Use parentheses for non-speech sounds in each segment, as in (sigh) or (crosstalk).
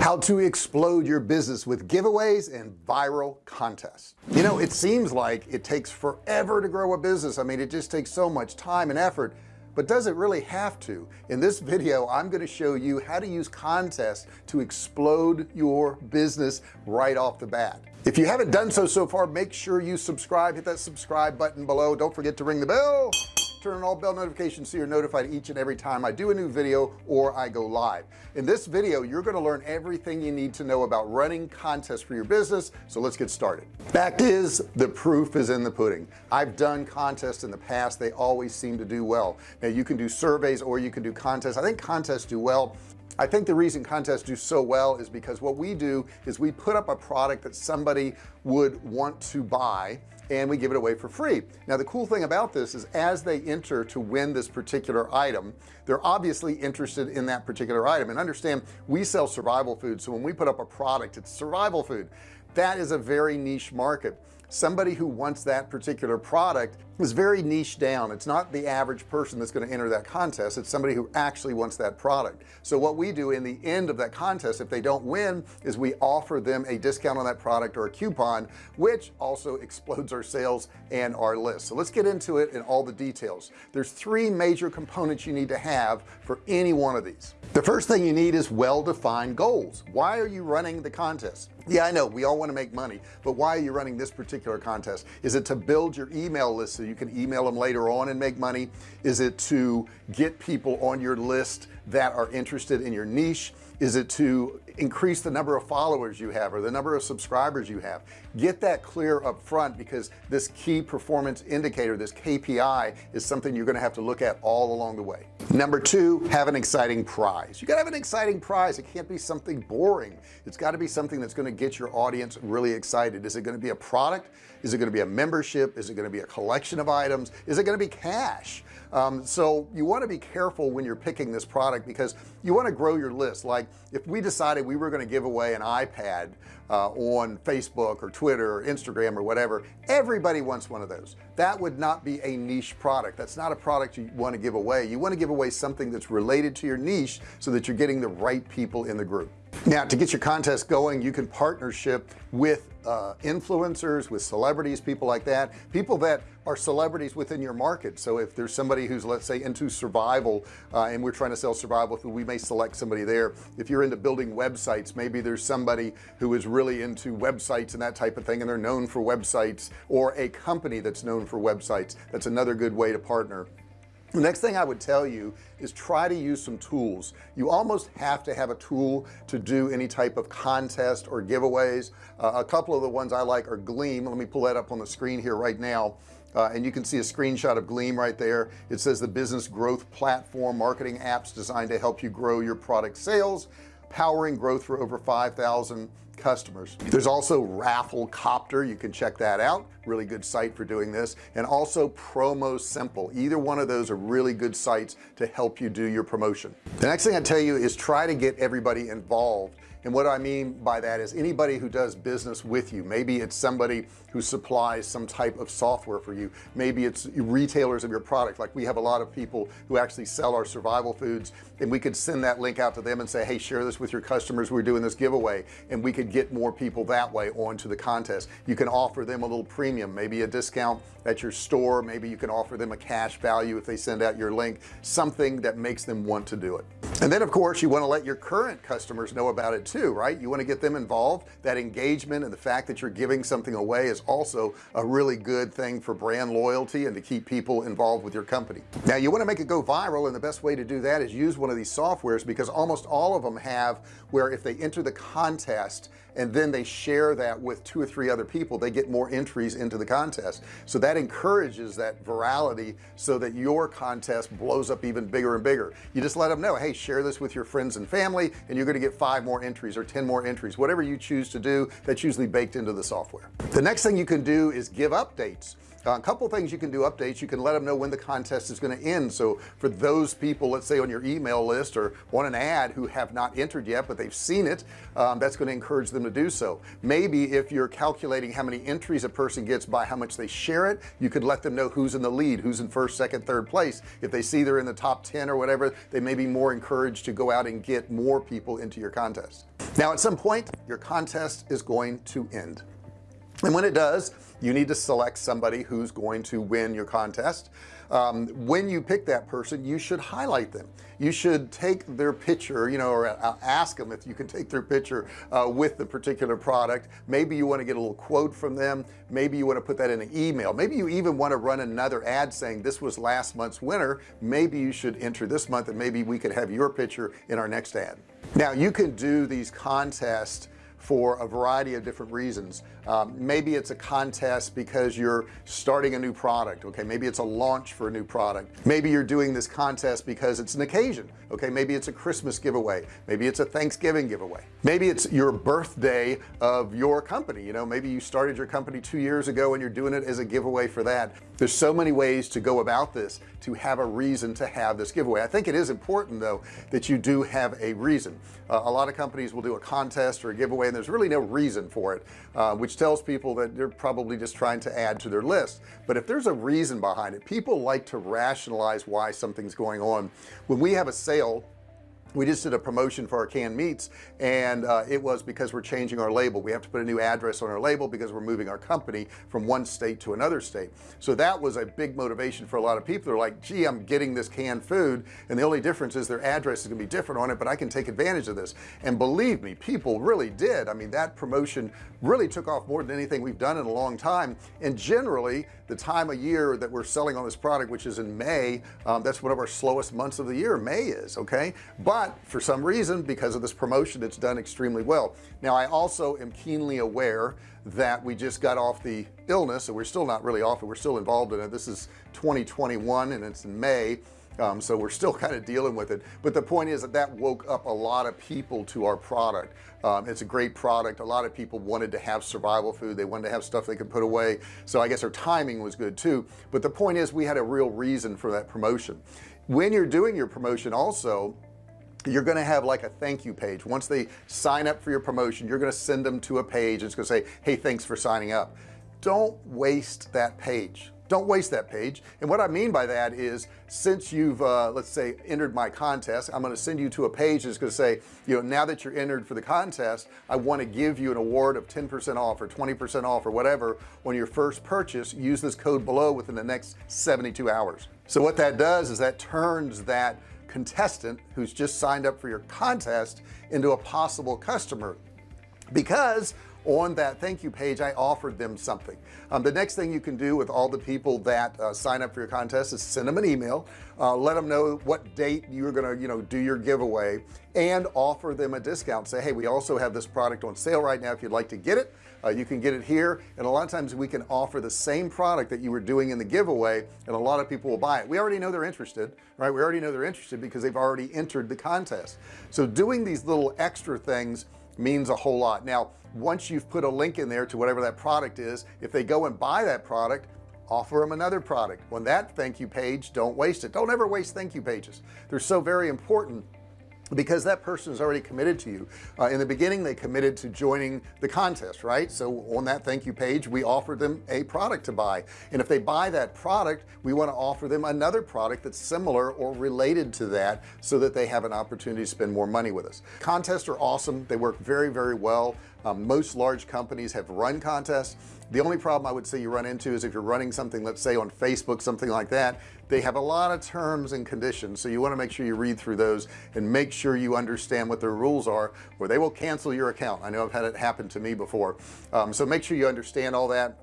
how to explode your business with giveaways and viral contests. You know it seems like it takes forever to grow a business. I mean it just takes so much time and effort but does it really have to? In this video I'm going to show you how to use contests to explode your business right off the bat. If you haven't done so so far make sure you subscribe hit that subscribe button below. Don't forget to ring the bell turn on all bell notifications so you're notified each and every time I do a new video or I go live. In this video you're going to learn everything you need to know about running contests for your business so let's get started. Fact is the proof is in the pudding. I've done contests in the past they always seem to do well. Now you can do surveys or you can do contests. I think contests do well. I think the reason contests do so well is because what we do is we put up a product that somebody would want to buy and we give it away for free. Now the cool thing about this is as they enter to win this particular item they're obviously interested in that particular item. And understand we sell survival food so when we put up a product it's survival food. That is a very niche market somebody who wants that particular product is very niche down. It's not the average person that's going to enter that contest. It's somebody who actually wants that product. So what we do in the end of that contest if they don't win is we offer them a discount on that product or a coupon which also (laughs) explodes our sales and our list. So let's get into it in all the details. There's three major components you need to have for any one of these. The first thing you need is well-defined goals. Why are you running the contest yeah I know we all want to make money but why are you running this particular contest? Is it to build your email list so you can email them later on and make money? Is it to get people on your list that are interested in your niche? Is it to increase the number of followers you have or the number of subscribers you have? Get that clear up front because this key performance indicator this KPI is something you're going to have to look at all along the way number two have an exciting prize. You gotta have an exciting prize. It can't be something boring. It's got to be something that's going to get your audience really excited. Is it going to be a product is it going to be a membership? Is it going to be a collection of items? Is it going to be cash? Um, so you want to be careful when you're picking this product because you want to grow your list. Like if we decided we were going to give away an iPad uh, on Facebook or Twitter or Instagram or whatever everybody wants one of those. That would not be a niche product. That's not a product you want to give away. You want to give away something that's related to your niche so that you're getting the right people in the group. Now to get your contest going you can partnership with uh, influencers with celebrities people like that. People that are celebrities within your market. So if there's somebody who's let's say into survival uh, and we're trying to sell survival food we may select somebody there. If you're into building websites maybe there's somebody who is really into websites and that type of thing and they're known for websites or a company that's known for websites. That's another good way to partner the next thing I would tell you is try to use some tools. You almost have to have a tool to do any type of contest or giveaways. Uh, a couple of the ones I like are gleam. Let me pull that up on the screen here right now. Uh, and you can see a screenshot of gleam right there. It says the business growth platform marketing apps designed to help you grow your product sales powering growth for over 5,000 customers. There's also Rafflecopter. You can check that out. Really good site for doing this. And also PromoSimple. Either one of those are really good sites to help you do your promotion. The next thing I tell you is try to get everybody involved. And what I mean by that is anybody who does business with you. Maybe it's somebody who supplies some type of software for you. Maybe it's retailers of your product. Like we have a lot of people who actually sell our survival foods and we could send that link out to them and say hey share this with your customers. We're doing this giveaway and we could get more people that way onto the contest. You can offer them a little premium maybe a discount at your store. Maybe you can offer them a cash value if they send out your link something that makes them want to do it. And then of course you want to let your current customers know about it too right? You want to get them involved. That engagement and the fact that you're giving something away is also a really good thing for brand loyalty and to keep people involved with your company. Now you want to make it go viral and the best way to do that is use one of these softwares because almost all of them have where if they enter the contest and then they share that with two or three other people they get more entries into the contest. So that encourages that virality so that your contest blows up even bigger and bigger. You just let them know hey share this with your friends and family and you're going to get five more entries or 10 more entries whatever you choose to do that's usually baked into the software. The next thing you can do is give updates. Uh, a couple things you can do updates you can let them know when the contest is going to end. So for those people let's say on your email list or want an ad who have not entered yet but they've seen it um, that's going to encourage them to do so. Maybe if you're calculating how many entries a person gets by how much they share it you could let them know who's in the lead who's in first second third place. If they see they're in the top 10 or whatever they may be more encouraged to go out and get more people into your contest. Now at some point your contest is going to end and when it does you need to select somebody who's going to win your contest. Um, when you pick that person you should highlight them. You should take their picture you know or uh, ask them if you can take their picture uh, with the particular product. Maybe you want to get a little quote from them. Maybe you want to put that in an email. Maybe you even want to run another ad saying this was last month's winner. Maybe you should enter this month and maybe we could have your picture in our next ad. Now you can do these contests for a variety of different reasons. Um, maybe it's a contest because you're starting a new product okay? Maybe it's a launch for a new product. Maybe you're doing this contest because it's an occasion okay? Maybe it's a Christmas giveaway. Maybe it's a Thanksgiving giveaway. Maybe it's your birthday of your company you know? Maybe you started your company two years ago and you're doing it as a giveaway for that. There's so many ways to go about this to have a reason to have this giveaway. I think it is important though that you do have a reason. Uh, a lot of companies will do a contest or a giveaway and there's really no reason for it uh, which tells people that they're probably just trying to add to their list. But if there's a reason behind it people like to rationalize why something's going on. When we have a sale we just did a promotion for our canned meats and uh, it was because we're changing our label. We have to put a new address on our label because we're moving our company from one state to another state. So that was a big motivation for a lot of people. They're like gee I'm getting this canned food and the only difference is their address is gonna be different on it but I can take advantage of this. And believe me people really did. I mean that promotion really took off more than anything we've done in a long time. And generally the time of year that we're selling on this product which is in May um, that's one of our slowest months of the year May is okay? But for some reason because of this promotion it's done extremely well. Now I also am keenly aware that we just got off the illness and we're still not really off it we're still involved in it. This is 2021 and it's in May um, so we're still (laughs) kind of dealing with it. But the point is that that woke up a lot of people to our product. Um, it's a great product. A lot of people wanted to have survival food. They wanted to have stuff they could put away. So I guess our timing was good too. But the point is we had a real reason for that promotion. When you're doing your promotion also you're going to have like a thank you page. Once they sign up for your promotion you're going to send them to a page it's going to say hey thanks for signing up. Don't waste that page. Don't waste that page. And what I mean by that is since you've uh, let's say entered my contest I'm going to send you to a page that's going to say you know now that you're entered for the contest I want to give you an award of 10% off or 20% off or whatever on your first purchase. Use this code below within the next 72 hours. So what that does is that turns that contestant who's just signed up for your contest into a possible customer. Because on that. Thank you page I offered them something. Um, the next thing you can do with all the people that uh, sign up for your contest is send them an email uh, let them know what date you're gonna you know do your giveaway and offer them a discount. Say hey we also have this product on sale right now. If you'd like to get it uh, you can get it here. And a lot of times we can offer the same product that you were doing in the giveaway and a lot of people will buy it. We already know they're interested right? We already know they're interested because they've already entered the contest. So doing these little extra things means a whole lot. Now once you've put a link in there to whatever that product is if they go and buy that product offer them another product. On that thank you page don't waste it. Don't ever waste thank you pages. They're so very important because that person is already committed to you. Uh, in the beginning they committed to joining the contest right? So on that thank you page we offer them a product to buy. And if they buy that product we want to offer them another product that's similar or related to that so that they have an opportunity to spend more money with us. Contests are awesome. They work very very well um, most large companies have run contests. The only problem I would say you run into is if you're running something let's say on Facebook something like that they have a lot of terms and conditions. So you want to make sure you read through those and make sure you understand what their rules are or they will cancel your account. I know I've had it happen to me before. Um, so make sure you understand all that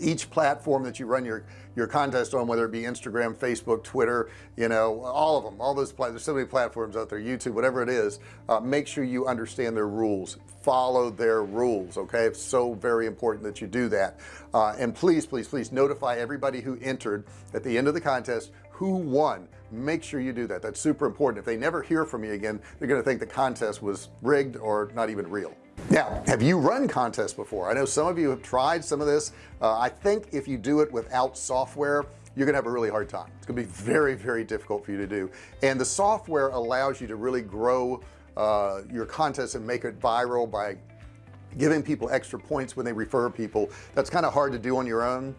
each platform that you run your your contest on whether it be Instagram Facebook Twitter you know all of them all those there's so many platforms out there YouTube whatever it is uh, make sure you understand their rules. Follow their rules okay? It's so very important that you do that. Uh, and please please please notify everybody who entered at the end of the contest who won. Make sure you do that. That's super important. If they never hear from you again they're going to think the contest was rigged or not even real now have you run contests before? I know some of you have tried some of this. Uh, I think if you do it without software you're gonna have a really hard time. It's gonna be very very difficult for you to do. And the software allows you to really grow uh, your contest and make it viral by giving people extra points when they refer people. That's kind of hard to do on your own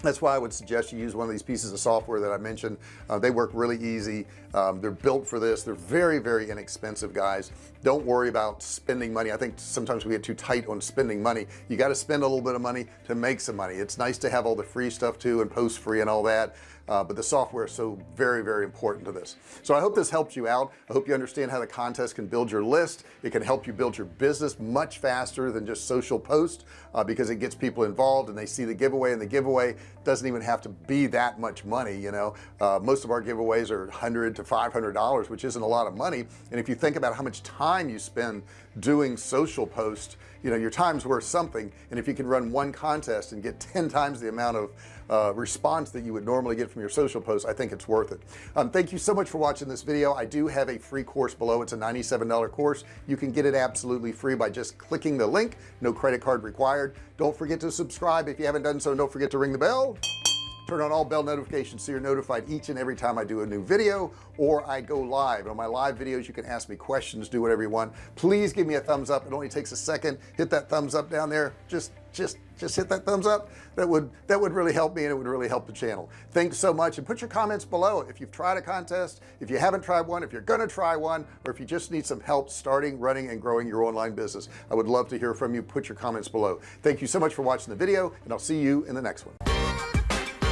that's why I would suggest you use one of these pieces of software that I mentioned. Uh, they work really easy. Um, they're built for this. They're very very inexpensive guys. Don't worry about spending money. I think sometimes we get too tight on spending money. You got to spend a little bit of money to make some money. It's nice to have all the free stuff too and post free and all that uh, but the software is so very very important to this. So I hope this helps you out. I hope you understand how the contest can build your list. It can help you build your business much faster than just social post uh, because it gets people involved and they see the giveaway and the giveaway doesn't even have to be that much money you know? Uh, most of our giveaways are 100 to 500 dollars which isn't a lot of money. And if you think about how much time you spend doing social posts you know your time's worth something. And if you can run one contest and get 10 times the amount of uh, response that you would normally get from your social posts I think it's worth it. Um, thank you so much for watching this video. I do have a free course below. It's a $97 course. You can get it absolutely free by just clicking the link. No credit card required. Don't forget to subscribe if you haven't done so. Don't forget to ring the bell turn on all bell notifications so you're notified each and every time I do a new video or I go live. On my live videos you can ask me questions do whatever you want. Please give me a thumbs up. It only takes a second. Hit that thumbs up down there. Just just just hit that thumbs up. That would that would really help me and it would really help the channel. Thanks so much. And put your comments below. If you've tried a contest if you haven't tried one if you're gonna try one or if you just need some help starting running and growing your online business I would love to hear from you. Put your comments below. Thank you so much for watching the video and I'll see you in the next one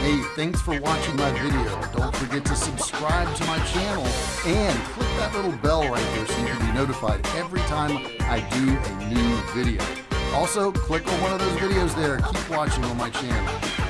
hey thanks for watching my video. Don't forget to subscribe to my channel and click that little bell right here so you can be notified every time I do a new video. Also click on one of those videos there. Keep watching on my channel